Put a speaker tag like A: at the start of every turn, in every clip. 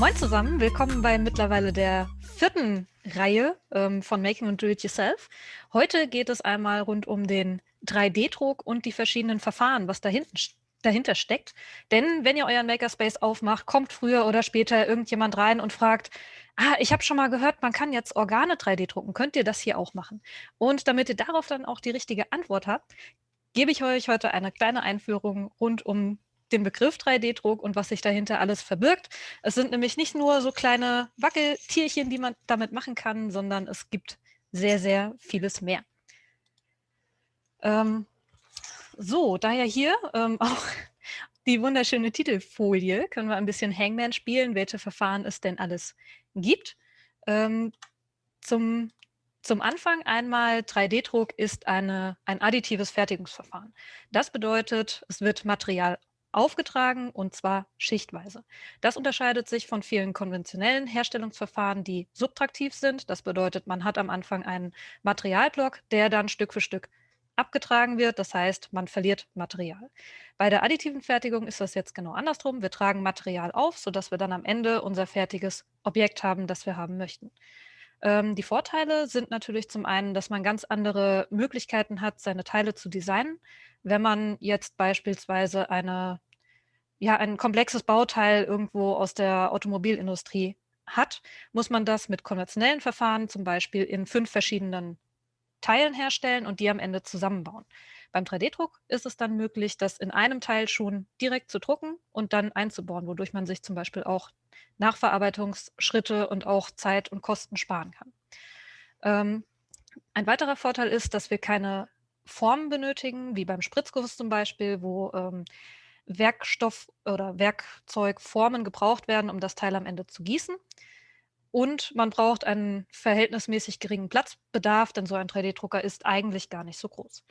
A: Moin zusammen, willkommen bei mittlerweile der vierten Reihe ähm, von Making und Do-It-Yourself. Heute geht es einmal rund um den 3D-Druck und die verschiedenen Verfahren, was dahinten, dahinter steckt. Denn wenn ihr euren Makerspace aufmacht, kommt früher oder später irgendjemand rein und fragt, ah, ich habe schon mal gehört, man kann jetzt Organe 3D drucken, könnt ihr das hier auch machen? Und damit ihr darauf dann auch die richtige Antwort habt, gebe ich euch heute eine kleine Einführung rund um den Begriff 3D-Druck und was sich dahinter alles verbirgt. Es sind nämlich nicht nur so kleine Wackeltierchen, die man damit machen kann, sondern es gibt sehr, sehr vieles mehr. Ähm, so, daher hier ähm, auch die wunderschöne Titelfolie, können wir ein bisschen Hangman spielen, welche Verfahren es denn alles gibt. Ähm, zum, zum Anfang einmal 3D-Druck ist eine, ein additives Fertigungsverfahren. Das bedeutet, es wird Material aufgetragen und zwar schichtweise. Das unterscheidet sich von vielen konventionellen Herstellungsverfahren, die subtraktiv sind. Das bedeutet, man hat am Anfang einen Materialblock, der dann Stück für Stück abgetragen wird. Das heißt, man verliert Material. Bei der additiven Fertigung ist das jetzt genau andersrum. Wir tragen Material auf, sodass wir dann am Ende unser fertiges Objekt haben, das wir haben möchten. Ähm, die Vorteile sind natürlich zum einen, dass man ganz andere Möglichkeiten hat, seine Teile zu designen. Wenn man jetzt beispielsweise eine, ja, ein komplexes Bauteil irgendwo aus der Automobilindustrie hat, muss man das mit konventionellen Verfahren zum Beispiel in fünf verschiedenen Teilen herstellen und die am Ende zusammenbauen. Beim 3D-Druck ist es dann möglich, das in einem Teil schon direkt zu drucken und dann einzubauen, wodurch man sich zum Beispiel auch Nachverarbeitungsschritte und auch Zeit und Kosten sparen kann. Ähm, ein weiterer Vorteil ist, dass wir keine Formen benötigen, wie beim Spritzguss zum Beispiel, wo ähm, Werkstoff oder Werkzeugformen gebraucht werden, um das Teil am Ende zu gießen. Und man braucht einen verhältnismäßig geringen Platzbedarf, denn so ein 3D-Drucker ist eigentlich gar nicht so groß.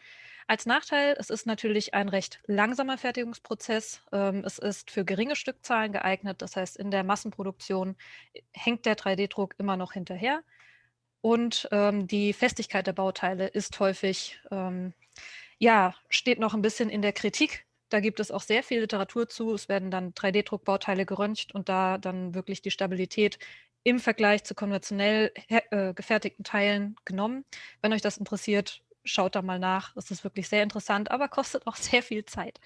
A: Als Nachteil, es ist natürlich ein recht langsamer Fertigungsprozess. Ähm, es ist für geringe Stückzahlen geeignet. Das heißt, in der Massenproduktion hängt der 3D-Druck immer noch hinterher. Und ähm, die Festigkeit der Bauteile ist häufig, ähm, ja, steht noch ein bisschen in der Kritik. Da gibt es auch sehr viel Literatur zu. Es werden dann 3D-Druckbauteile geröntgt und da dann wirklich die Stabilität im Vergleich zu konventionell äh, gefertigten Teilen genommen. Wenn euch das interessiert, schaut da mal nach. Es ist wirklich sehr interessant, aber kostet auch sehr viel Zeit.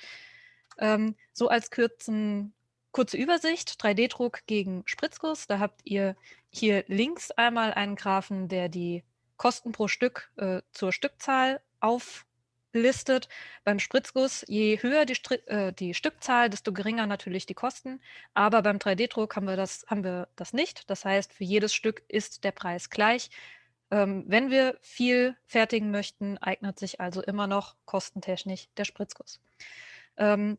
A: Ähm, so als kürzen, kurze Übersicht, 3D-Druck gegen Spritzguss. Da habt ihr hier links einmal einen Graphen, der die Kosten pro Stück äh, zur Stückzahl auflistet. Beim Spritzguss, je höher die, äh, die, Stückzahl, desto geringer natürlich die Kosten. Aber beim 3D-Druck haben, haben wir das nicht. Das heißt, für jedes Stück ist der Preis gleich. Ähm, wenn wir viel fertigen möchten, eignet sich also immer noch kostentechnisch der Spritzguss. Ähm,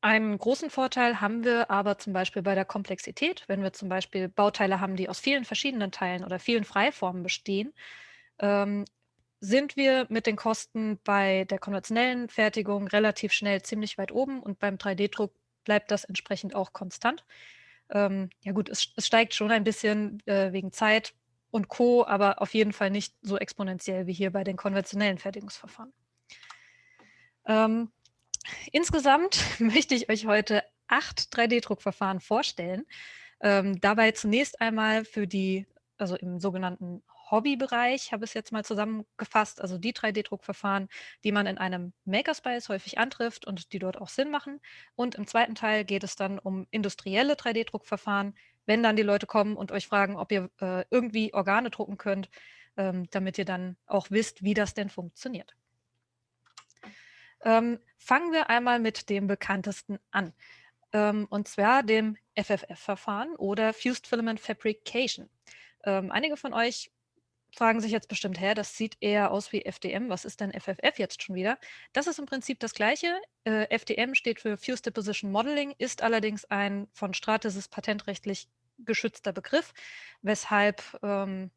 A: einen großen Vorteil haben wir aber zum Beispiel bei der Komplexität, wenn wir zum Beispiel Bauteile haben, die aus vielen verschiedenen Teilen oder vielen Freiformen bestehen, ähm, sind wir mit den Kosten bei der konventionellen Fertigung relativ schnell ziemlich weit oben und beim 3D-Druck bleibt das entsprechend auch konstant. Ähm, ja gut, es, es, steigt schon ein bisschen äh, wegen Zeit, und Co., aber auf jeden Fall nicht so exponentiell wie hier bei den konventionellen Fertigungsverfahren. Ähm, insgesamt möchte ich euch heute acht 3D-Druckverfahren vorstellen. Ähm, dabei zunächst einmal für die, also im sogenannten Hobbybereich, habe ich es jetzt mal zusammengefasst, also die 3D-Druckverfahren, die man in einem Makerspace häufig antrifft und die dort auch Sinn machen. Und im zweiten Teil geht es dann um industrielle 3D-Druckverfahren, wenn dann die Leute kommen und euch fragen, ob ihr äh, irgendwie Organe drucken könnt, ähm, damit ihr dann auch wisst, wie das denn funktioniert. Ähm, fangen wir einmal mit dem bekanntesten an, ähm, und zwar dem FFF-Verfahren oder Fused Filament Fabrication. Ähm, einige von euch fragen sich jetzt bestimmt, her, das sieht eher aus wie FDM. Was ist denn FFF jetzt schon wieder? Das ist im Prinzip das Gleiche. Äh, FDM steht für Fused Deposition Modeling, ist allerdings ein von Stratasys patentrechtlich geschützter Begriff, weshalb ähm,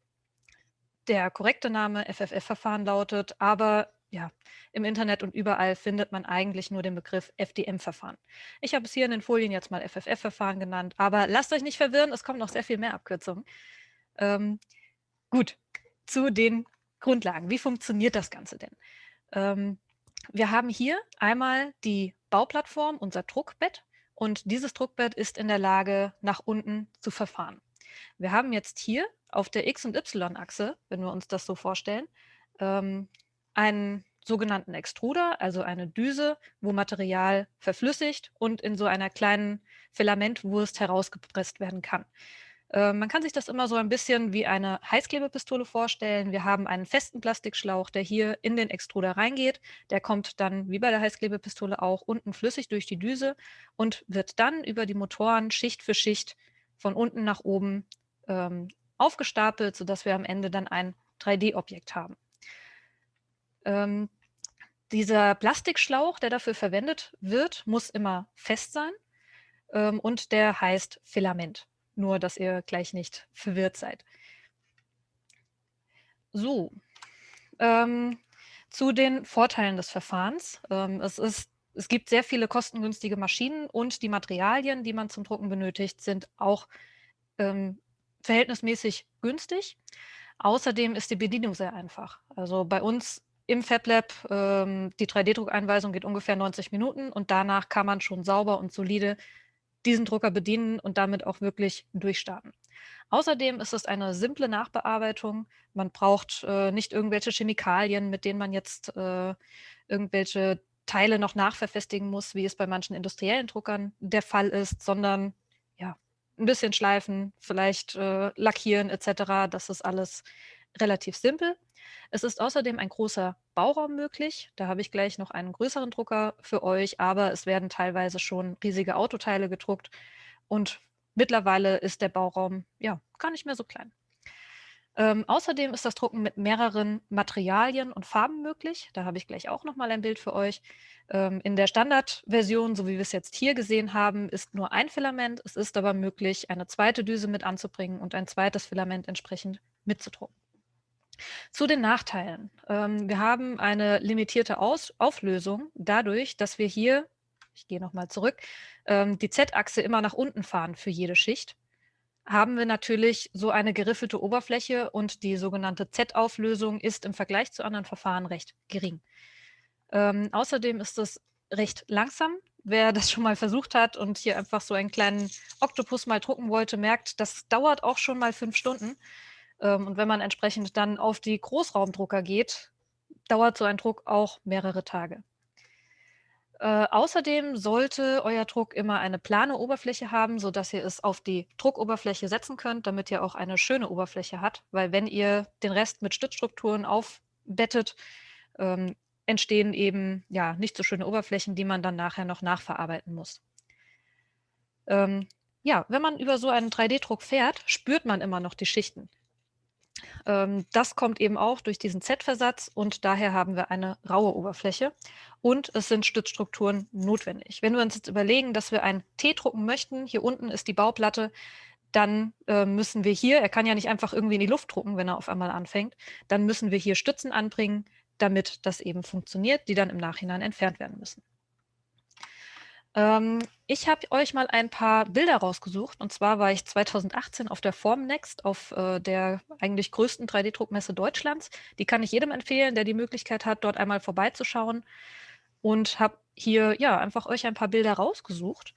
A: der korrekte Name FFF-Verfahren lautet, aber ja, im Internet und überall findet man eigentlich nur den Begriff FDM-Verfahren. Ich habe es hier in den Folien jetzt mal FFF-Verfahren genannt, aber lasst euch nicht verwirren, es kommen noch sehr viel mehr Abkürzungen. Ähm, gut, zu den Grundlagen. Wie funktioniert das Ganze denn? Ähm, wir haben hier einmal die Bauplattform, unser Druckbett und dieses Druckbett ist in der Lage, nach unten zu verfahren. Wir haben jetzt hier auf der X- und Y-Achse, wenn wir uns das so vorstellen, ähm, einen sogenannten Extruder, also eine Düse, wo Material verflüssigt und in so einer kleinen Filamentwurst herausgepresst werden kann. Äh, man kann sich das immer so ein bisschen wie eine Heißklebepistole vorstellen. Wir haben einen festen Plastikschlauch, der hier in den Extruder reingeht. Der kommt dann, wie bei der Heißklebepistole auch, unten flüssig durch die Düse und wird dann über die Motoren Schicht für Schicht von unten nach oben ähm, aufgestapelt, sodass wir am Ende dann ein 3D-Objekt haben. Ähm, dieser Plastikschlauch, der dafür verwendet wird, muss immer fest sein ähm, und der heißt Filament. Nur, dass ihr gleich nicht verwirrt seid. So, ähm, zu den Vorteilen des Verfahrens. Ähm, es, ist, es gibt sehr viele kostengünstige Maschinen und die Materialien, die man zum Drucken benötigt, sind auch ähm, verhältnismäßig günstig. Außerdem ist die Bedienung sehr einfach. Also bei uns im FabLab, ähm, die 3D-Druckeinweisung geht ungefähr 90 Minuten und danach kann man schon sauber und solide diesen Drucker bedienen und damit auch wirklich durchstarten. Außerdem ist es eine simple Nachbearbeitung. Man braucht äh, nicht irgendwelche Chemikalien, mit denen man jetzt äh, irgendwelche Teile noch nachverfestigen muss, wie es bei manchen industriellen Druckern der Fall ist, sondern ja, ein bisschen schleifen, vielleicht äh, lackieren etc. Das ist alles relativ simpel. Es ist außerdem ein großer Bauraum möglich. Da habe ich gleich noch einen größeren Drucker für euch, aber es werden teilweise schon riesige Autoteile gedruckt und mittlerweile ist der Bauraum ja gar nicht mehr so klein. Ähm, außerdem ist das Drucken mit mehreren Materialien und Farben möglich. Da habe ich gleich auch noch mal ein Bild für euch. Ähm, in der Standardversion, so wie wir es jetzt hier gesehen haben, ist nur ein Filament. Es ist aber möglich, eine zweite Düse mit anzubringen und ein zweites Filament entsprechend mitzudrucken. Zu den Nachteilen. Ähm, wir haben eine limitierte Aus Auflösung dadurch, dass wir hier, ich gehe nochmal zurück, ähm, die Z-Achse immer nach unten fahren für jede Schicht. Haben wir natürlich so eine geriffelte Oberfläche und die sogenannte Z-Auflösung ist im Vergleich zu anderen Verfahren recht gering. Ähm, außerdem ist es recht langsam. Wer das schon mal versucht hat und hier einfach so einen kleinen Oktopus mal drucken wollte, merkt, das dauert auch schon mal fünf Stunden. Ähm, und wenn man entsprechend dann auf die Großraumdrucker geht, dauert so ein Druck auch mehrere Tage. Äh, außerdem sollte euer Druck immer eine plane Oberfläche haben, sodass ihr es auf die Druckoberfläche setzen könnt, damit ihr auch eine schöne Oberfläche habt. Weil wenn ihr den Rest mit Stützstrukturen aufbettet, ähm, entstehen eben ja nicht so schöne Oberflächen, die man dann nachher noch nachverarbeiten muss. Ähm, ja, wenn man über so einen 3D-Druck fährt, spürt man immer noch die Schichten. Ähm, das kommt eben auch durch diesen Z-Versatz und daher haben wir eine raue Oberfläche und es sind Stützstrukturen notwendig. Wenn wir uns jetzt überlegen, dass wir ein T drucken möchten, hier unten ist die Bauplatte, dann äh, müssen wir hier, er kann ja nicht einfach irgendwie in die Luft drucken, wenn er auf einmal anfängt, dann müssen wir hier Stützen anbringen, damit das eben funktioniert, die dann im Nachhinein entfernt werden müssen. Ähm, ich habe euch mal ein paar Bilder rausgesucht. Und zwar war ich 2018 auf der Formnext, auf äh, der eigentlich größten 3D-Druckmesse Deutschlands. Die kann ich jedem empfehlen, der die Möglichkeit hat, dort einmal vorbeizuschauen. Und habe hier ja einfach euch ein paar Bilder rausgesucht.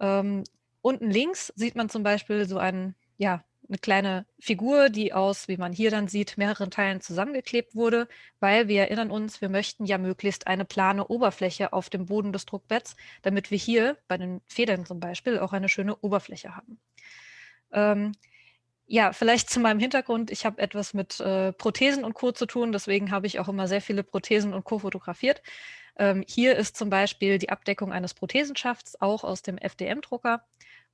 A: Ähm, unten links sieht man zum Beispiel so einen ja, eine kleine Figur, die aus, wie man hier dann sieht, mehreren Teilen zusammengeklebt wurde, weil wir erinnern uns, wir möchten ja möglichst eine plane Oberfläche auf dem Boden des Druckbetts, damit wir hier bei den Federn zum Beispiel auch eine schöne Oberfläche haben. Ähm, ja, vielleicht zu meinem Hintergrund. Ich habe etwas mit äh, Prothesen und Co. zu tun, deswegen habe ich auch immer sehr viele Prothesen und Co. fotografiert. Ähm, hier ist zum Beispiel die Abdeckung eines Prothesenschafts, auch aus dem FDM-Drucker.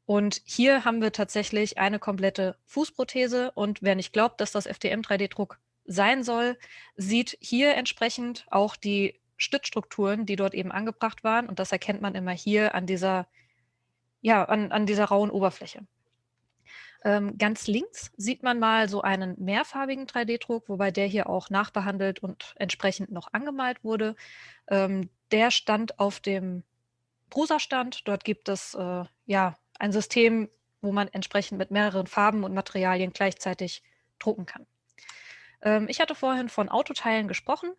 A: Und hier haben wir tatsächlich eine komplette Fußprothese. Und wer nicht glaubt, dass das FDM-3D-Druck sein soll, sieht hier entsprechend auch die Stützstrukturen, die dort eben angebracht waren. Und das erkennt man immer hier an dieser, ja, an, an dieser rauen Oberfläche. Ähm, ganz links sieht man mal so einen mehrfarbigen 3D-Druck, wobei der hier auch nachbehandelt und entsprechend noch angemalt wurde. Ähm, der stand auf dem Prusa-Stand. Dort gibt es äh, ja ein System, wo man entsprechend mit mehreren Farben und Materialien gleichzeitig drucken kann. Ähm, ich hatte vorhin von Autoteilen gesprochen.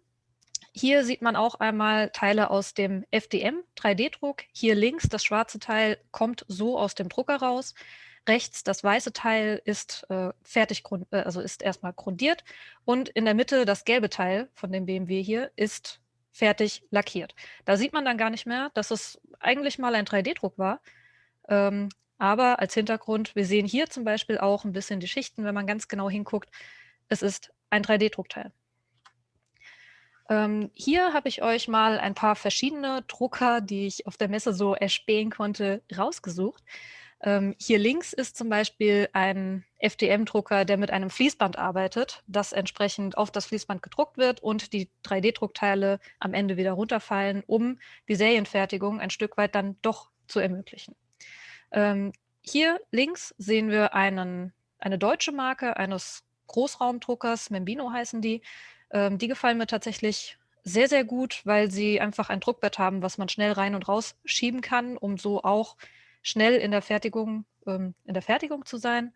A: hier sieht man auch einmal Teile aus dem FDM 3D-Druck. Hier links das schwarze Teil kommt so aus dem Drucker raus. Rechts das weiße Teil ist äh, fertig, äh, also ist erstmal grundiert und in der Mitte das gelbe Teil von dem BMW hier ist fertig lackiert. Da sieht man dann gar nicht mehr, dass es eigentlich mal ein 3D-Druck war. Ähm, aber als Hintergrund, wir sehen hier zum Beispiel auch ein bisschen die Schichten, wenn man ganz genau hinguckt. Es ist ein 3D-Druckteil. Ähm, hier habe ich euch mal ein paar verschiedene Drucker, die ich auf der Messe so erspähen konnte, rausgesucht. Ähm, hier links ist zum Beispiel ein FDM-Drucker, der mit einem Fließband arbeitet, das entsprechend auf das Fließband gedruckt wird und die 3D-Druckteile am Ende wieder runterfallen, um die Serienfertigung ein Stück weit dann doch zu ermöglichen. Ähm, hier links sehen wir einen, eine deutsche Marke eines Großraumdruckers, Membino heißen die, ähm, die gefallen mir tatsächlich sehr, sehr gut, weil sie einfach ein Druckbett haben, was man schnell rein und raus schieben kann, um so auch schnell in der Fertigung, ähm, in der Fertigung zu sein.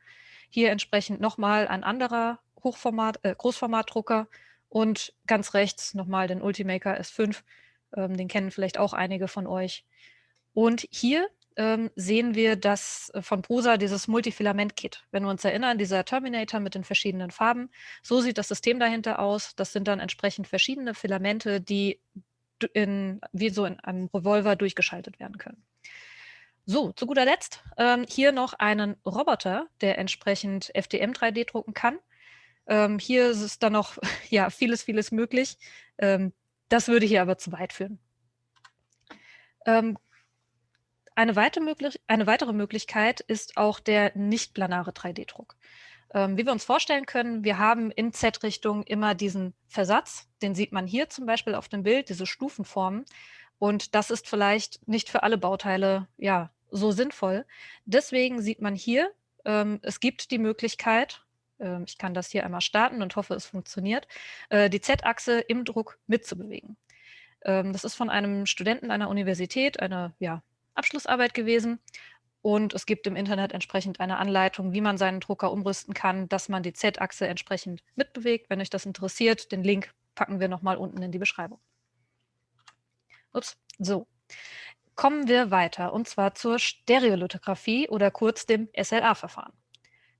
A: Hier entsprechend nochmal ein anderer Hochformat, äh, Großformatdrucker und ganz rechts nochmal den Ultimaker S5. Ähm, den kennen vielleicht auch einige von euch. Und hier ähm, sehen wir das äh, von Prusa, dieses Multifilament-Kit. Wenn wir uns erinnern, dieser Terminator mit den verschiedenen Farben, so sieht das System dahinter aus. Das sind dann entsprechend verschiedene Filamente, die in, wie so in einem Revolver durchgeschaltet werden können. So, zu guter Letzt ähm, hier noch einen Roboter, der entsprechend FDM 3D drucken kann. Ähm, hier ist dann noch ja, vieles, vieles möglich. Ähm, das würde hier aber zu weit führen. Ähm, eine, weitere, möglich eine weitere Möglichkeit ist auch der nicht-planare 3D-Druck. Ähm, wie wir uns vorstellen können, wir haben in Z-Richtung immer diesen Versatz, den sieht man hier zum Beispiel auf dem Bild, diese Stufenformen. Und das ist vielleicht nicht für alle Bauteile ja, so sinnvoll. Deswegen sieht man hier, ähm, es gibt die Möglichkeit, äh, ich kann das hier einmal starten und hoffe, es funktioniert, äh, die Z-Achse im Druck mitzubewegen. Ähm, das ist von einem Studenten einer Universität, einer ja, Abschlussarbeit gewesen. Und es gibt im Internet entsprechend eine Anleitung, wie man seinen Drucker umrüsten kann, dass man die Z-Achse entsprechend mitbewegt. Wenn euch das interessiert, den Link packen wir nochmal unten in die Beschreibung. Ups, so. Kommen wir weiter, und zwar zur Stereolithografie oder kurz dem SLA-Verfahren.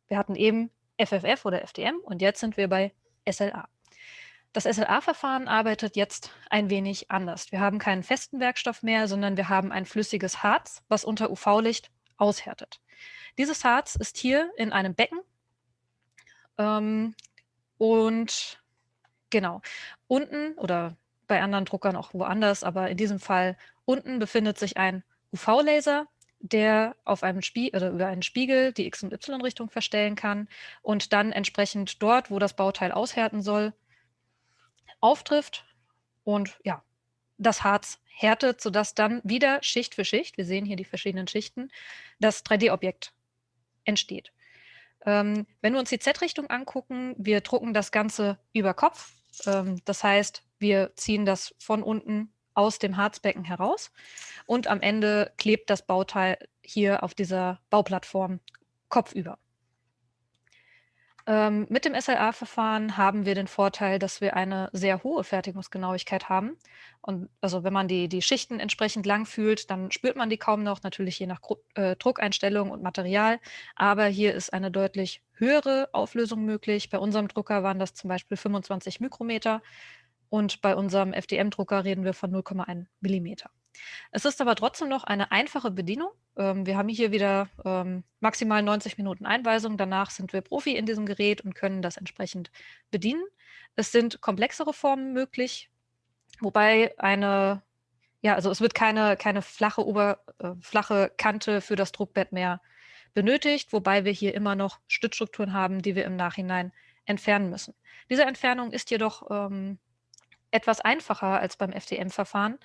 A: Wir hatten eben FFF oder FDM und jetzt sind wir bei SLA. Das SLA-Verfahren arbeitet jetzt ein wenig anders. Wir haben keinen festen Werkstoff mehr, sondern wir haben ein flüssiges Harz, was unter UV-Licht aushärtet. Dieses Harz ist hier in einem Becken ähm, und genau, unten oder bei anderen Druckern auch woanders, aber in diesem Fall unten befindet sich ein UV-Laser, der auf einem Spiegel oder über einen Spiegel die X- und Y-Richtung verstellen kann und dann entsprechend dort, wo das Bauteil aushärten soll, auftrifft und ja, das Harz härtet, sodass dann wieder Schicht für Schicht, wir sehen hier die verschiedenen Schichten, das 3D-Objekt entsteht. Ähm, wenn wir uns die Z-Richtung angucken, wir drucken das Ganze über Kopf. Ähm, das heißt, wir ziehen das von unten aus dem Harzbecken heraus und am Ende klebt das Bauteil hier auf dieser Bauplattform kopfüber. Ähm, mit dem SLA-Verfahren haben wir den Vorteil, dass wir eine sehr hohe Fertigungsgenauigkeit haben. Und also wenn man die, die Schichten entsprechend lang fühlt, dann spürt man die kaum noch, natürlich je nach Gru äh, Druckeinstellung und Material. Aber hier ist eine deutlich höhere Auflösung möglich. Bei unserem Drucker waren das zum Beispiel 25 Mikrometer. Und bei unserem FDM-Drucker reden wir von 0,1 Millimeter. Es ist aber trotzdem noch eine einfache Bedienung. Ähm, wir haben hier wieder ähm, maximal 90 Minuten Einweisung. Danach sind wir Profi in diesem Gerät und können das entsprechend bedienen. Es sind komplexere Formen möglich, wobei eine, ja, also es wird keine, keine flache, Ober, äh, flache Kante für das Druckbett mehr benötigt, wobei wir hier immer noch Stützstrukturen haben, die wir im Nachhinein entfernen müssen. Diese Entfernung ist jedoch ähm, etwas einfacher als beim FDM-Verfahren,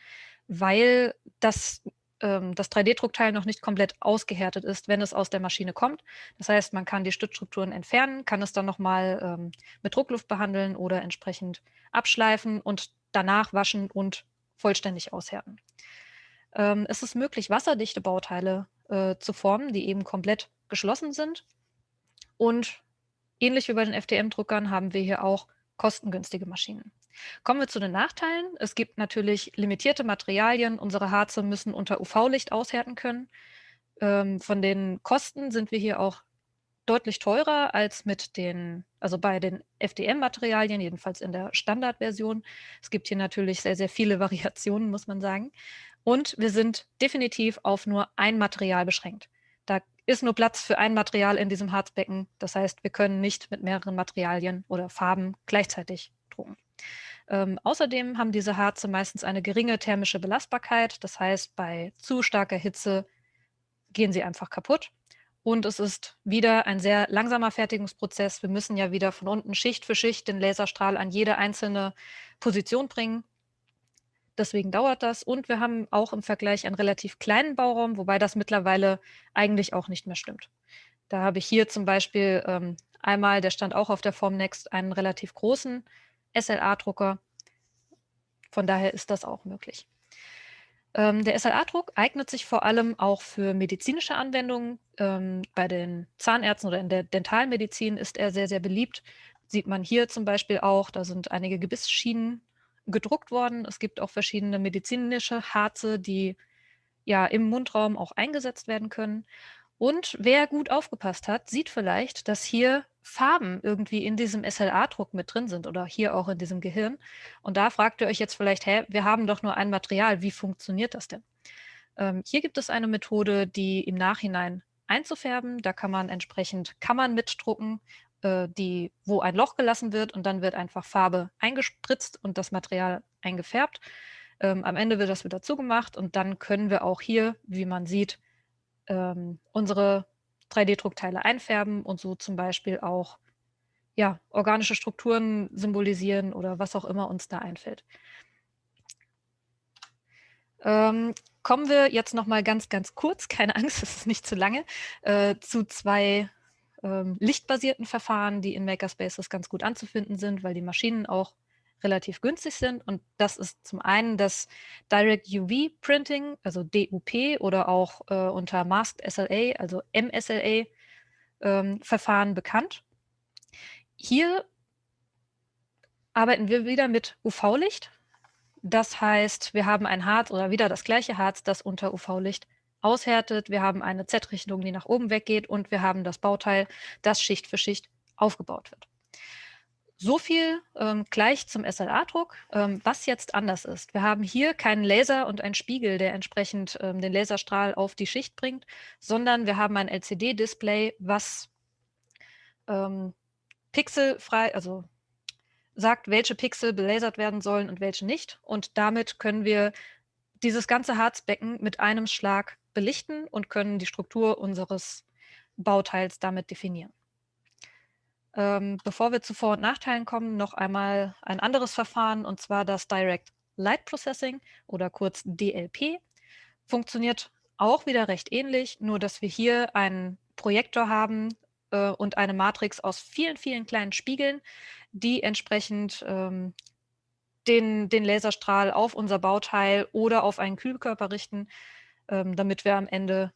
A: weil das, ähm, das 3D-Druckteil noch nicht komplett ausgehärtet ist, wenn es aus der Maschine kommt. Das heißt, man kann die Stützstrukturen entfernen, kann es dann nochmal ähm, mit Druckluft behandeln oder entsprechend abschleifen und danach waschen und vollständig aushärten. Ähm, es ist möglich, wasserdichte Bauteile äh, zu formen, die eben komplett geschlossen sind. Und ähnlich wie bei den FDM-Druckern haben wir hier auch kostengünstige Maschinen. Kommen wir zu den Nachteilen. Es gibt natürlich limitierte Materialien. Unsere Harze müssen unter UV-Licht aushärten können. Ähm, von den Kosten sind wir hier auch deutlich teurer als mit den, also bei den FDM-Materialien, jedenfalls in der Standardversion. Es gibt hier natürlich sehr, sehr viele Variationen, muss man sagen. Und wir sind definitiv auf nur ein Material beschränkt. Da ist nur Platz für ein Material in diesem Harzbecken. Das heißt, wir können nicht mit mehreren Materialien oder Farben gleichzeitig drucken. Ähm, außerdem haben diese Harze meistens eine geringe thermische Belastbarkeit. Das heißt, bei zu starker Hitze gehen sie einfach kaputt. Und es ist wieder ein sehr langsamer Fertigungsprozess. Wir müssen ja wieder von unten Schicht für Schicht den Laserstrahl an jede einzelne Position bringen. Deswegen dauert das. Und wir haben auch im Vergleich einen relativ kleinen Bauraum, wobei das mittlerweile eigentlich auch nicht mehr stimmt. Da habe ich hier zum Beispiel ähm, einmal, der stand auch auf der Formnext, einen relativ großen SLA-Drucker. Von daher ist das auch möglich. Ähm, der SLA-Druck eignet sich vor allem auch für medizinische Anwendungen. Ähm, bei den Zahnärzten oder in der Dentalmedizin ist er sehr, sehr beliebt. Sieht man hier zum Beispiel auch, da sind einige Gebissschienen gedruckt worden. Es gibt auch verschiedene medizinische Harze, die ja im Mundraum auch eingesetzt werden können. Und wer gut aufgepasst hat, sieht vielleicht, dass hier Farben irgendwie in diesem SLA-Druck mit drin sind oder hier auch in diesem Gehirn. Und da fragt ihr euch jetzt vielleicht, hä, wir haben doch nur ein Material, wie funktioniert das denn? Ähm, hier gibt es eine Methode, die im Nachhinein einzufärben. Da kann man entsprechend Kammern mitdrucken, äh, die, wo ein Loch gelassen wird und dann wird einfach Farbe eingespritzt und das Material eingefärbt. Ähm, am Ende wird das wieder zugemacht und dann können wir auch hier, wie man sieht, ähm, unsere 3D-Druckteile einfärben und so zum Beispiel auch ja, organische Strukturen symbolisieren oder was auch immer uns da einfällt. Ähm, kommen wir jetzt noch mal ganz, ganz kurz, keine Angst, es ist nicht zu lange, äh, zu zwei ähm, lichtbasierten Verfahren, die in Makerspaces ganz gut anzufinden sind, weil die Maschinen auch relativ günstig sind. Und das ist zum einen das Direct UV Printing, also DUP oder auch äh, unter Masked SLA, also MSLA ähm, Verfahren bekannt. Hier arbeiten wir wieder mit UV-Licht. Das heißt, wir haben ein Harz oder wieder das gleiche Harz, das unter UV-Licht aushärtet. Wir haben eine Z-Richtung, die nach oben weggeht und wir haben das Bauteil, das Schicht für Schicht aufgebaut wird. So viel ähm, gleich zum SLA-Druck. Ähm, was jetzt anders ist, wir haben hier keinen Laser und einen Spiegel, der entsprechend ähm, den Laserstrahl auf die Schicht bringt, sondern wir haben ein LCD-Display, was ähm, pixelfrei, also sagt, welche Pixel belasert werden sollen und welche nicht. Und damit können wir dieses ganze Harzbecken mit einem Schlag belichten und können die Struktur unseres Bauteils damit definieren. Ähm, bevor wir zu Vor- und Nachteilen kommen, noch einmal ein anderes Verfahren, und zwar das Direct Light Processing oder kurz DLP. Funktioniert auch wieder recht ähnlich, nur dass wir hier einen Projektor haben äh, und eine Matrix aus vielen, vielen kleinen Spiegeln, die entsprechend ähm, den, den Laserstrahl auf unser Bauteil oder auf einen Kühlkörper richten, ähm, damit wir am Ende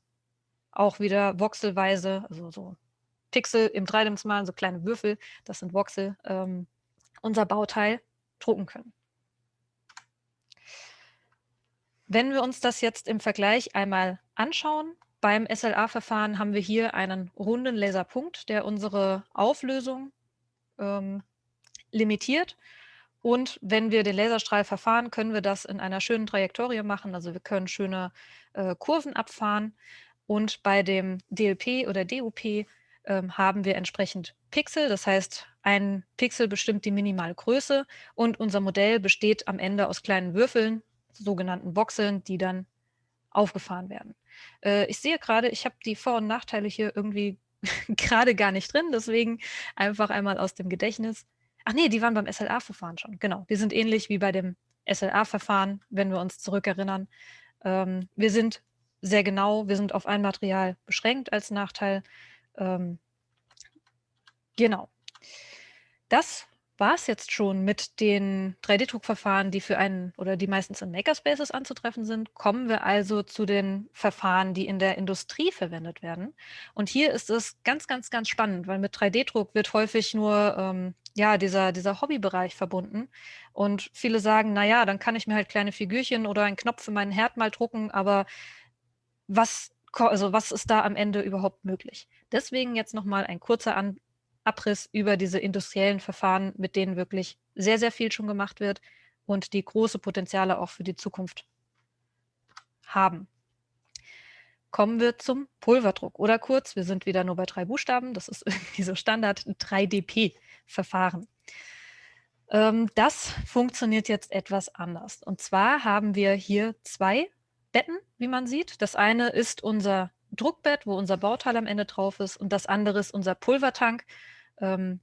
A: auch wieder voxelweise, also so Pixel im dreidimensionalen, so kleine Würfel, das sind Voxel, ähm, unser Bauteil drucken können. Wenn wir uns das jetzt im Vergleich einmal anschauen, beim SLA-Verfahren haben wir hier einen runden Laserpunkt, der unsere Auflösung ähm, limitiert. Und wenn wir den Laserstrahl verfahren, können wir das in einer schönen Trajektorie machen. Also wir können schöne äh, Kurven abfahren. Und bei dem DLP oder DUP haben wir entsprechend Pixel. Das heißt, ein Pixel bestimmt die Minimalgröße und unser Modell besteht am Ende aus kleinen Würfeln, sogenannten Voxeln, die dann aufgefahren werden. Äh, ich sehe gerade, ich habe die Vor- und Nachteile hier irgendwie gerade gar nicht drin, deswegen einfach einmal aus dem Gedächtnis. Ach nee, die waren beim SLA-Verfahren schon, genau. Die sind ähnlich wie bei dem SLA-Verfahren, wenn wir uns zurückerinnern. Ähm, wir sind sehr genau, wir sind auf ein Material beschränkt als Nachteil. Ähm, genau. Das war es jetzt schon mit den 3D-Druckverfahren, die für einen oder die meistens in Makerspaces anzutreffen sind. Kommen wir also zu den Verfahren, die in der Industrie verwendet werden. Und hier ist es ganz, ganz, ganz spannend, weil mit 3D-Druck wird häufig nur ähm, ja, dieser, dieser Hobbybereich verbunden. Und viele sagen, na ja, dann kann ich mir halt kleine Figürchen oder einen Knopf für meinen Herd mal drucken, aber was, also was ist da am Ende überhaupt möglich? Deswegen jetzt nochmal ein kurzer An Abriss über diese industriellen Verfahren, mit denen wirklich sehr, sehr viel schon gemacht wird und die große Potenziale auch für die Zukunft haben. Kommen wir zum Pulverdruck oder kurz, wir sind wieder nur bei drei Buchstaben, das ist irgendwie so Standard 3DP-Verfahren. Ähm, das funktioniert jetzt etwas anders. Und zwar haben wir hier zwei Betten, wie man sieht. Das eine ist unser Druckbett, wo unser Bauteil am Ende drauf ist und das andere ist unser Pulvertank, ähm,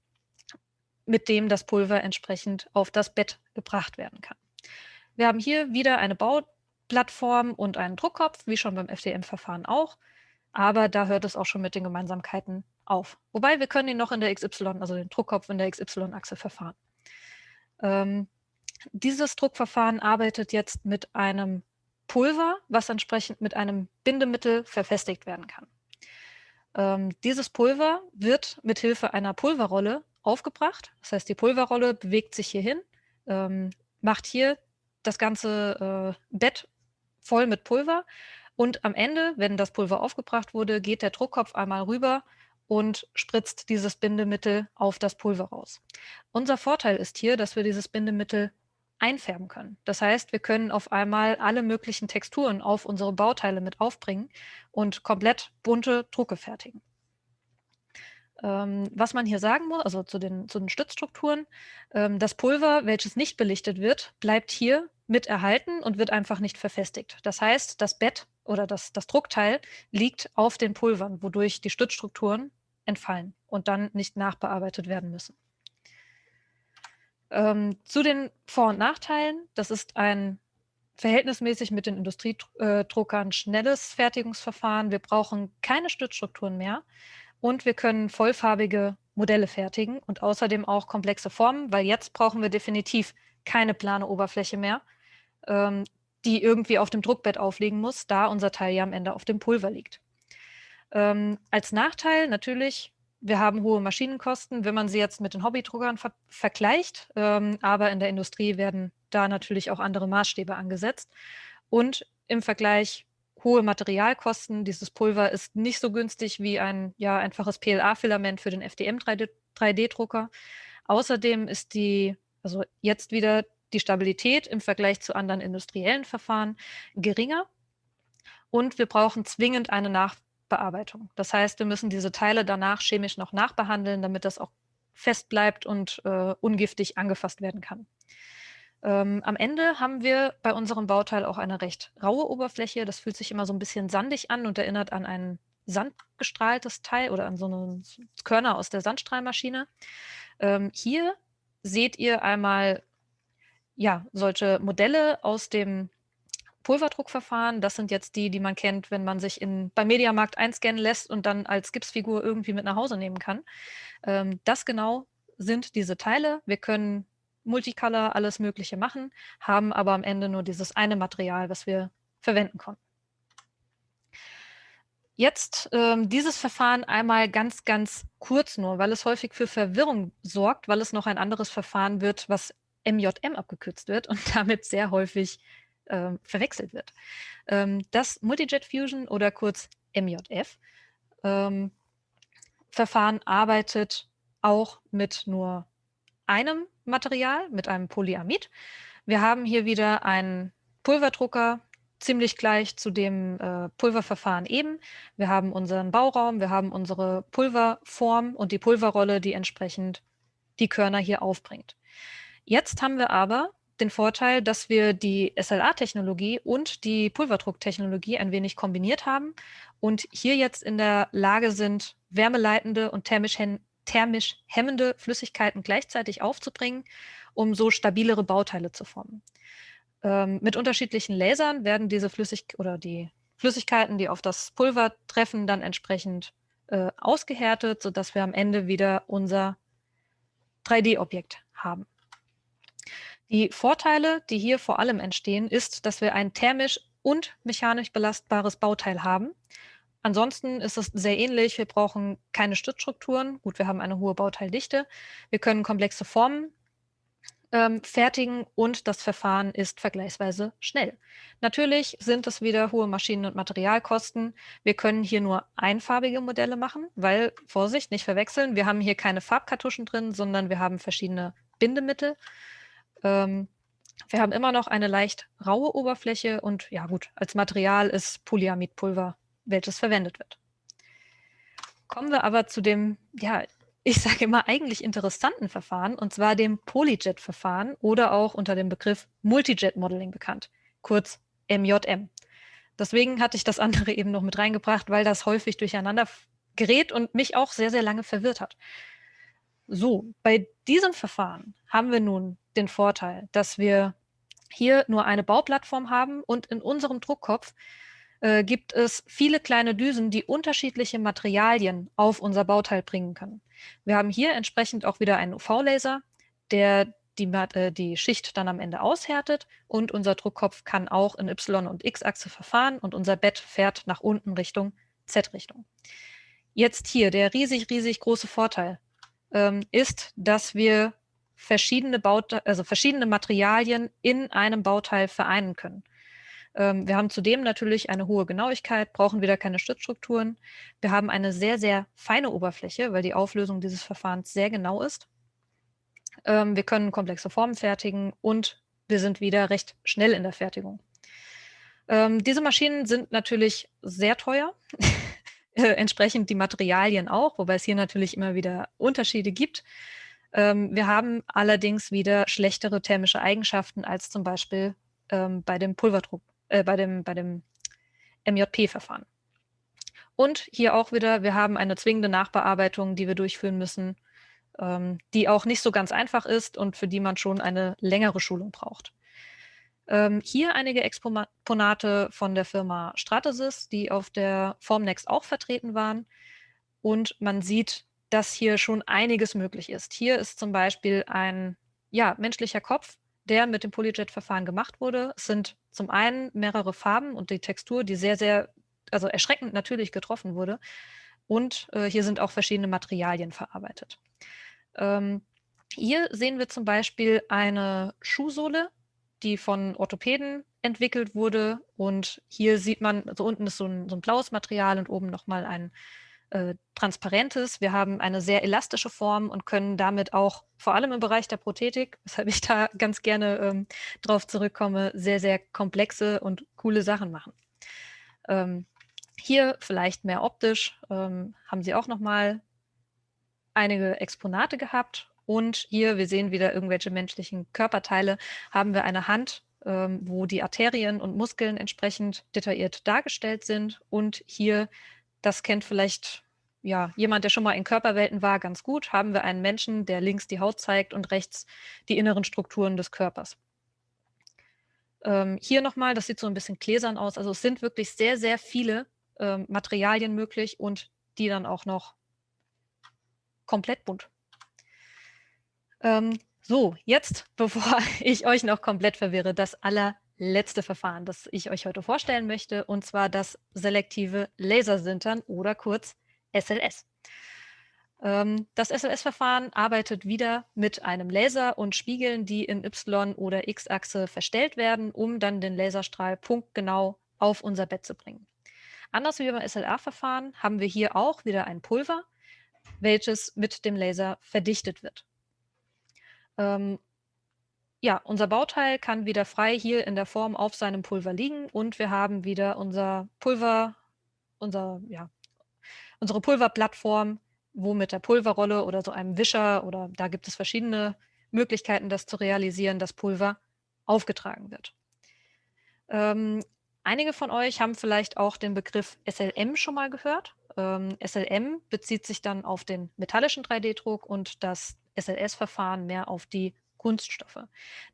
A: mit dem das Pulver entsprechend auf das Bett gebracht werden kann. Wir haben hier wieder eine Bauplattform und einen Druckkopf, wie schon beim FDM-Verfahren auch, aber da hört es auch schon mit den Gemeinsamkeiten auf. Wobei wir können ihn noch in der XY, also den Druckkopf in der XY-Achse verfahren. Ähm, dieses Druckverfahren arbeitet jetzt mit einem Pulver, was entsprechend mit einem Bindemittel verfestigt werden kann. Ähm, dieses Pulver wird mit Hilfe einer Pulverrolle aufgebracht. Das heißt, die Pulverrolle bewegt sich hierhin, ähm, macht hier das ganze äh, Bett voll mit Pulver und am Ende, wenn das Pulver aufgebracht wurde, geht der Druckkopf einmal rüber und spritzt dieses Bindemittel auf das Pulver raus. Unser Vorteil ist hier, dass wir dieses Bindemittel einfärben können. Das heißt, wir können auf einmal alle möglichen Texturen auf unsere Bauteile mit aufbringen und komplett bunte Drucke fertigen. Ähm, was man hier sagen muss, also zu den, zu den Stützstrukturen, ähm, das Pulver, welches nicht belichtet wird, bleibt hier mit erhalten und wird einfach nicht verfestigt. Das heißt, das Bett oder das, das Druckteil liegt auf den Pulvern, wodurch die Stützstrukturen entfallen und dann nicht nachbearbeitet werden müssen. Ähm, zu den Vor- und Nachteilen. Das ist ein verhältnismäßig mit den Industriedruckern schnelles Fertigungsverfahren. Wir brauchen keine Stützstrukturen mehr und wir können vollfarbige Modelle fertigen und außerdem auch komplexe Formen, weil jetzt brauchen wir definitiv keine plane Oberfläche mehr, ähm, die irgendwie auf dem Druckbett aufliegen muss, da unser Teil ja am Ende auf dem Pulver liegt. Ähm, als Nachteil natürlich wir haben hohe Maschinenkosten, wenn man sie jetzt mit den Hobbydruckern ver vergleicht. Ähm, aber in der Industrie werden da natürlich auch andere Maßstäbe angesetzt. Und im Vergleich hohe Materialkosten. Dieses Pulver ist nicht so günstig wie ein ja, einfaches PLA-Filament für den FDM-3D-Drucker. Außerdem ist die, also jetzt wieder die Stabilität im Vergleich zu anderen industriellen Verfahren geringer. Und wir brauchen zwingend eine Nach Bearbeitung. Das heißt, wir müssen diese Teile danach chemisch noch nachbehandeln, damit das auch fest bleibt und äh, ungiftig angefasst werden kann. Ähm, am Ende haben wir bei unserem Bauteil auch eine recht raue Oberfläche. Das fühlt sich immer so ein bisschen sandig an und erinnert an ein sandgestrahltes Teil oder an so eine Körner aus der Sandstrahlmaschine. Ähm, hier seht ihr einmal ja, solche Modelle aus dem Pulverdruckverfahren, das sind jetzt die, die man kennt, wenn man sich in, beim Mediamarkt einscannen lässt und dann als Gipsfigur irgendwie mit nach Hause nehmen kann. Ähm, das genau sind diese Teile. Wir können Multicolor alles Mögliche machen, haben aber am Ende nur dieses eine Material, was wir verwenden konnten. Jetzt ähm, dieses Verfahren einmal ganz, ganz kurz nur, weil es häufig für Verwirrung sorgt, weil es noch ein anderes Verfahren wird, was MJM abgekürzt wird und damit sehr häufig äh, verwechselt wird. Ähm, das Multijet Fusion oder kurz MJF ähm, Verfahren arbeitet auch mit nur einem Material, mit einem Polyamid. Wir haben hier wieder einen Pulverdrucker, ziemlich gleich zu dem äh, Pulververfahren eben. Wir haben unseren Bauraum, wir haben unsere Pulverform und die Pulverrolle, die entsprechend die Körner hier aufbringt. Jetzt haben wir aber den Vorteil, dass wir die SLA-Technologie und die Pulverdrucktechnologie ein wenig kombiniert haben und hier jetzt in der Lage sind, wärmeleitende und thermisch, thermisch hemmende Flüssigkeiten gleichzeitig aufzubringen, um so stabilere Bauteile zu formen. Ähm, mit unterschiedlichen Lasern werden diese Flüssig oder die Flüssigkeiten, die auf das Pulver treffen, dann entsprechend äh, ausgehärtet, sodass wir am Ende wieder unser 3D-Objekt haben. Die Vorteile, die hier vor allem entstehen, ist, dass wir ein thermisch und mechanisch belastbares Bauteil haben. ansonsten ist es sehr ähnlich. Wir brauchen keine Stützstrukturen. Gut, wir haben eine hohe Bauteildichte. Wir können komplexe Formen ähm, fertigen und das Verfahren ist vergleichsweise schnell. Natürlich sind es wieder hohe Maschinen- und Materialkosten. Wir können hier nur einfarbige Modelle machen, weil, Vorsicht, nicht verwechseln, wir haben hier keine Farbkartuschen drin, sondern wir haben verschiedene Bindemittel. Ähm, wir haben immer noch eine leicht raue Oberfläche und ja gut, als Material ist Polyamidpulver, welches verwendet wird. Kommen wir aber zu dem ja, ich sage immer, eigentlich interessanten Verfahren, und zwar dem Polyjet-Verfahren oder auch unter dem Begriff Multijet-Modeling bekannt, kurz MJM. Deswegen hatte ich das andere eben noch mit reingebracht, weil das häufig durcheinander gerät und mich auch sehr, sehr lange verwirrt hat. So, bei diesem Verfahren haben wir nun den Vorteil, dass wir hier nur eine Bauplattform haben und in unserem Druckkopf äh, gibt es viele kleine Düsen, die unterschiedliche Materialien auf unser Bauteil bringen können. Wir haben hier entsprechend auch wieder einen UV-Laser, der die, äh, die, Schicht dann am Ende aushärtet und unser Druckkopf kann auch in Y- und X-Achse verfahren und unser Bett fährt nach unten Richtung Z-Richtung. Jetzt hier der riesig, riesig große Vorteil ähm, ist, dass wir verschiedene, Baute also verschiedene Materialien in einem Bauteil vereinen können. Ähm, wir haben zudem natürlich eine hohe Genauigkeit, brauchen wieder keine Stützstrukturen. Wir haben eine sehr, sehr feine Oberfläche, weil die Auflösung dieses Verfahrens sehr genau ist. Ähm, wir können komplexe Formen fertigen und wir sind wieder recht schnell in der Fertigung. Ähm, diese Maschinen sind natürlich sehr teuer, äh, entsprechend die Materialien auch, wobei es hier natürlich immer wieder Unterschiede gibt. Wir haben allerdings wieder schlechtere thermische Eigenschaften als zum Beispiel bei dem Pulverdruck äh, bei dem, bei dem MJP-Verfahren. Und hier auch wieder, wir haben eine zwingende Nachbearbeitung, die wir durchführen müssen, ähm, die auch nicht so ganz einfach ist und für die man schon eine längere Schulung braucht. Ähm, hier einige Exponate von der Firma Stratasys, die auf der Formnext auch vertreten waren. Und man sieht, dass hier schon einiges möglich ist. Hier ist zum Beispiel ein ja, menschlicher Kopf, der mit dem Polyjet-Verfahren gemacht wurde. Es sind zum einen mehrere Farben und die Textur, die sehr, sehr, also erschreckend natürlich getroffen wurde. Und äh, hier sind auch verschiedene Materialien verarbeitet. Ähm, hier sehen wir zum Beispiel eine Schuhsohle, die von Orthopäden entwickelt wurde. Und hier sieht man, also unten ist so ein, so ein blaues Material und oben nochmal ein äh, transparentes. Wir haben eine sehr elastische Form und können damit auch vor allem im Bereich der Prothetik, weshalb ich da ganz gerne ähm, drauf zurückkomme, sehr, sehr komplexe und coole Sachen machen. Ähm, hier vielleicht mehr optisch ähm, haben sie auch nochmal einige Exponate gehabt. Und hier, wir sehen wieder irgendwelche menschlichen Körperteile, haben wir eine Hand, ähm, wo die Arterien und Muskeln entsprechend detailliert dargestellt sind. Und hier das kennt vielleicht ja, jemand, der schon mal in Körperwelten war, ganz gut. Haben wir einen Menschen, der links die Haut zeigt und rechts die inneren Strukturen des Körpers. Ähm, hier nochmal, das sieht so ein bisschen gläsern aus. Also es sind wirklich sehr, sehr viele ähm, Materialien möglich und die dann auch noch komplett bunt. Ähm, so, jetzt, bevor ich euch noch komplett verwirre, das aller letzte Verfahren, das ich euch heute vorstellen möchte, und zwar das selektive Lasersintern oder kurz SLS. Ähm, das SLS-Verfahren arbeitet wieder mit einem Laser und Spiegeln, die in Y- oder X-Achse verstellt werden, um dann den Laserstrahl punktgenau auf unser Bett zu bringen. Anders wie beim SLR-Verfahren haben wir hier auch wieder ein Pulver, welches mit dem Laser verdichtet wird. Ähm, ja, unser Bauteil kann wieder frei hier in der Form auf seinem Pulver liegen und wir haben wieder unser Pulver, unser, ja, unsere Pulverplattform, wo mit der Pulverrolle oder so einem Wischer oder da gibt es verschiedene Möglichkeiten, das zu realisieren, das Pulver aufgetragen wird. Ähm, einige von euch haben vielleicht auch den Begriff SLM schon mal gehört. Ähm, SLM bezieht sich dann auf den metallischen 3D-Druck und das SLS-Verfahren mehr auf die Kunststoffe.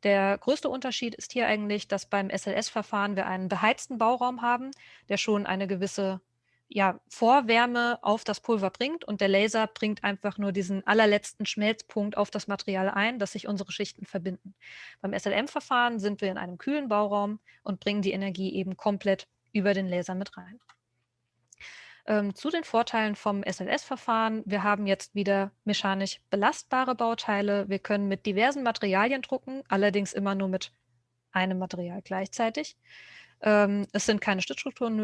A: Der größte Unterschied ist hier eigentlich, dass beim SLS-Verfahren wir einen beheizten Bauraum haben, der schon eine gewisse ja, Vorwärme auf das Pulver bringt und der Laser bringt einfach nur diesen allerletzten Schmelzpunkt auf das Material ein, dass sich unsere Schichten verbinden. Beim SLM-Verfahren sind wir in einem kühlen Bauraum und bringen die Energie eben komplett über den Laser mit rein. Ähm, zu den Vorteilen vom SLS-Verfahren. Wir haben jetzt wieder mechanisch belastbare Bauteile. Wir können mit diversen Materialien drucken, allerdings immer nur mit einem Material gleichzeitig. Ähm, es sind keine Stützstrukturen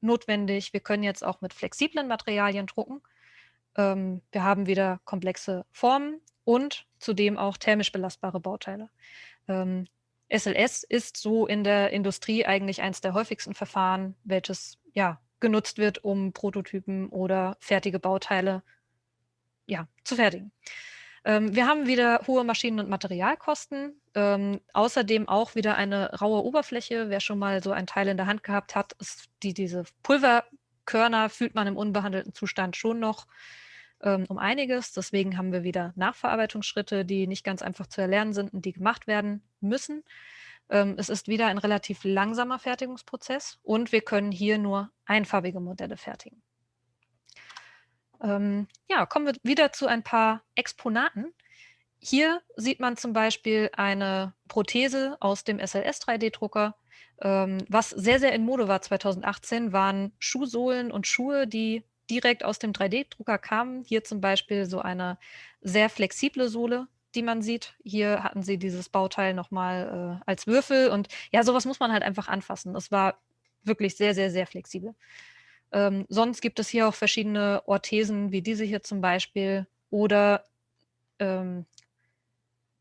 A: notwendig. Wir können jetzt auch mit flexiblen Materialien drucken. Ähm, wir haben wieder komplexe Formen und zudem auch thermisch belastbare Bauteile. Ähm, SLS ist so in der Industrie eigentlich eines der häufigsten Verfahren, welches ja genutzt wird, um Prototypen oder fertige Bauteile ja, zu fertigen. Ähm, wir haben wieder hohe Maschinen- und Materialkosten, ähm, außerdem auch wieder eine raue Oberfläche. Wer schon mal so ein Teil in der Hand gehabt hat, ist die, diese Pulverkörner fühlt man im unbehandelten Zustand schon noch ähm, um einiges. Deswegen haben wir wieder Nachverarbeitungsschritte, die nicht ganz einfach zu erlernen sind und die gemacht werden müssen. Ähm, es ist wieder ein relativ langsamer Fertigungsprozess und wir können hier nur einfarbige Modelle fertigen. Ähm, ja, kommen wir wieder zu ein paar Exponaten. Hier sieht man zum Beispiel eine Prothese aus dem SLS 3D-Drucker. Ähm, was sehr, sehr in Mode war 2018, waren Schuhsohlen und Schuhe, die direkt aus dem 3D-Drucker kamen. Hier zum Beispiel so eine sehr flexible Sohle, die man sieht. Hier hatten sie dieses Bauteil nochmal äh, als Würfel und ja, sowas muss man halt einfach anfassen. Es war wirklich sehr, sehr, sehr flexibel. Ähm, sonst gibt es hier auch verschiedene Orthesen, wie diese hier zum Beispiel, oder ähm,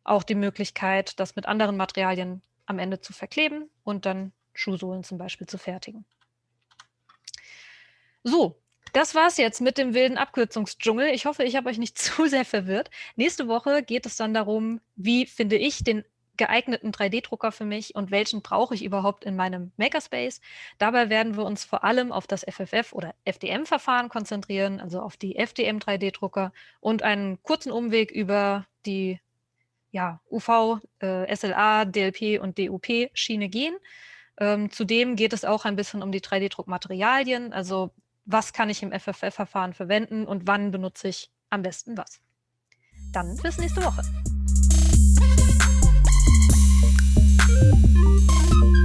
A: auch die Möglichkeit, das mit anderen Materialien am Ende zu verkleben und dann Schuhsohlen zum Beispiel zu fertigen. So, das war's jetzt mit dem wilden Abkürzungsdschungel. Ich hoffe, ich habe euch nicht zu sehr verwirrt. Nächste Woche geht es dann darum, wie finde ich den geeigneten 3D-Drucker für mich und welchen brauche ich überhaupt in meinem Makerspace. Dabei werden wir uns vor allem auf das FFF oder FDM-Verfahren konzentrieren, also auf die FDM 3D-Drucker und einen kurzen Umweg über die ja, UV, äh, SLA, DLP und DUP-Schiene gehen. Ähm, zudem geht es auch ein bisschen um die 3D-Druckmaterialien, also was kann ich im FFF-Verfahren verwenden und wann benutze ich am besten was. Dann bis nächste Woche. thank you